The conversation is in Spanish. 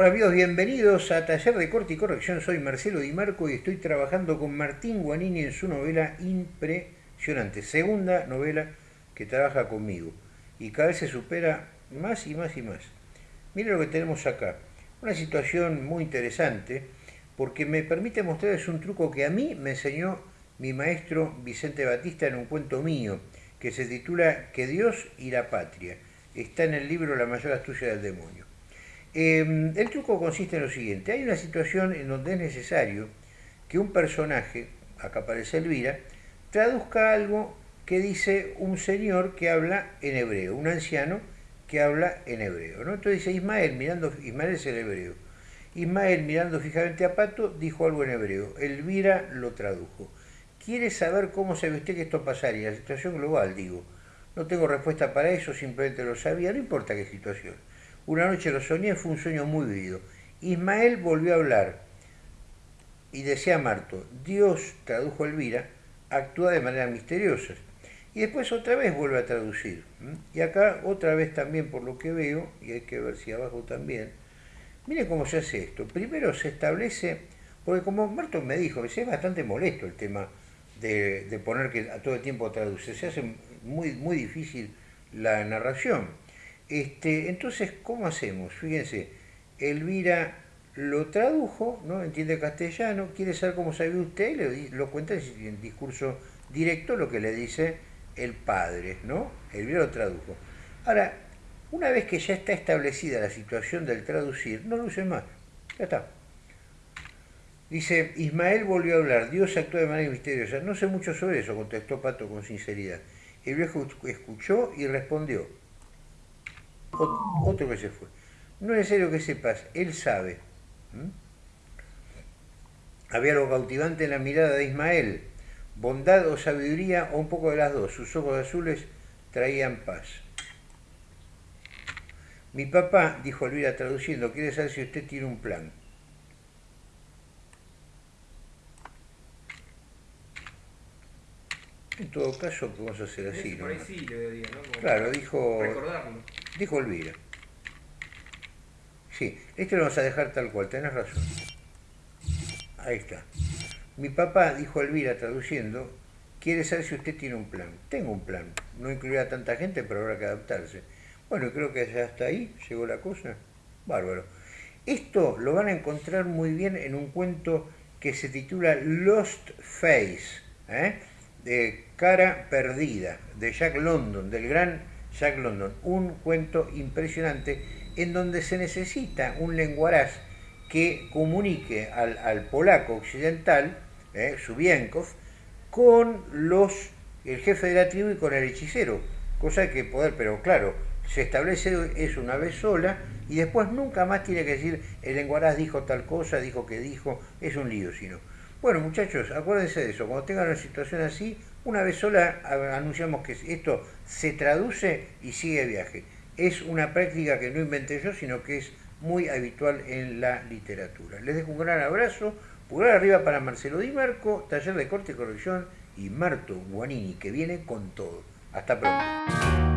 Hola amigos, bienvenidos a Taller de Corte y Corrección. Soy Marcelo Di Marco y estoy trabajando con Martín Guanini en su novela impresionante, segunda novela que trabaja conmigo y cada vez se supera más y más y más. Miren lo que tenemos acá, una situación muy interesante porque me permite mostrarles un truco que a mí me enseñó mi maestro Vicente Batista en un cuento mío que se titula Que Dios y la Patria. Está en el libro La mayor astucia del demonio. Em, el truco consiste en lo siguiente, hay una situación en donde es necesario que un personaje, acá aparece Elvira, traduzca algo que dice un señor que habla en hebreo, un anciano que habla en hebreo. ¿no? Entonces dice Ismael, mirando, Ismael es el hebreo. Ismael, mirando fijamente a Pato, dijo algo en hebreo. Elvira lo tradujo. ¿Quiere saber cómo se usted que esto pasaría? La situación global, digo. No tengo respuesta para eso, simplemente lo sabía, no importa qué situación. Una noche lo soñé, fue un sueño muy vivido. Ismael volvió a hablar y decía Marto, Dios, tradujo Elvira, actúa de manera misteriosa. Y después otra vez vuelve a traducir. Y acá otra vez también por lo que veo, y hay que ver si abajo también, mire cómo se hace esto. Primero se establece, porque como Marto me dijo, es bastante molesto el tema de, poner que a todo el tiempo traduce, se hace muy, muy difícil la narración. Este, entonces, ¿cómo hacemos? Fíjense, Elvira lo tradujo, ¿no? entiende castellano, quiere saber cómo sabe usted, le, lo cuenta en discurso directo lo que le dice el padre, ¿no? Elvira lo tradujo. Ahora, una vez que ya está establecida la situación del traducir, no lo use más, ya está. Dice, Ismael volvió a hablar, Dios actúa de manera misteriosa. No sé mucho sobre eso, contestó Pato con sinceridad. El viejo escuchó y respondió, otro que se fue. No es necesario que sepas, él sabe. Había lo cautivante en la mirada de Ismael, bondad o sabiduría o un poco de las dos. Sus ojos azules traían paz. Mi papá, dijo Elvira traduciendo, quiere saber si usted tiene un plan. En todo caso, podemos hacer así. Por ahí sí, le diría, ¿no? claro, dijo... Recordarlo. Dijo Elvira. Sí, esto lo vamos a dejar tal cual, tenés razón. Ahí está. Mi papá, dijo Elvira traduciendo, quiere saber si usted tiene un plan. Tengo un plan. No incluirá a tanta gente, pero habrá que adaptarse. Bueno, creo que hasta ahí llegó la cosa. Bárbaro. Esto lo van a encontrar muy bien en un cuento que se titula Lost Face. ¿eh? de Cara Perdida, de Jack London, del gran Jack London. Un cuento impresionante en donde se necesita un lenguaraz que comunique al, polaco occidental, eh, con los, el jefe de la tribu y con el hechicero. Cosa que poder, pero claro, se establece eso una vez sola y después nunca más tiene que decir el lenguaraz dijo tal cosa, dijo que dijo, es un lío sino. Bueno, muchachos, acuérdense de eso. Cuando tengan una situación así, una vez sola anunciamos que esto se traduce y sigue viaje. Es una práctica que no inventé yo, sino que es muy habitual en la literatura. Les dejo un gran abrazo. Pulgar arriba para Marcelo Di Marco, taller de corte y corrección, y Marto Guanini, que viene con todo. Hasta pronto.